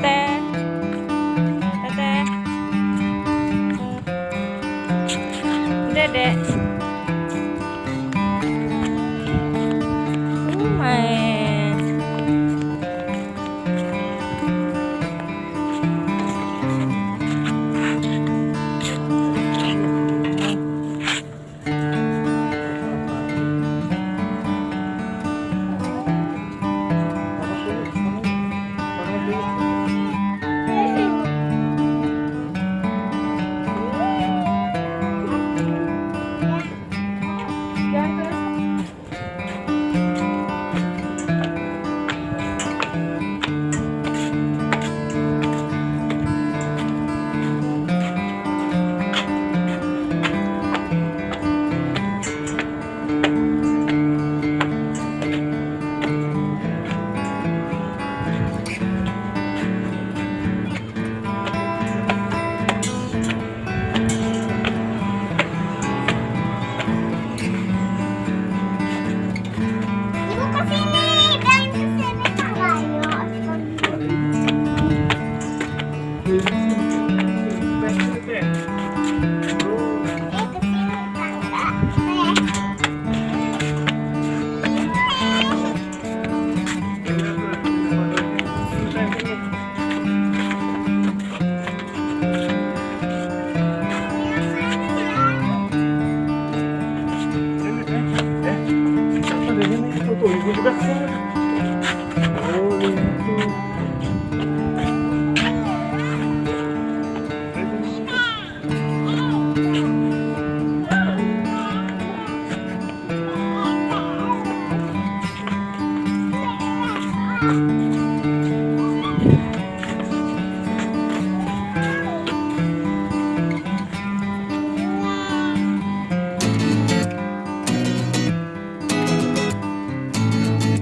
Tete. Tete. Dedek. Eh, Thank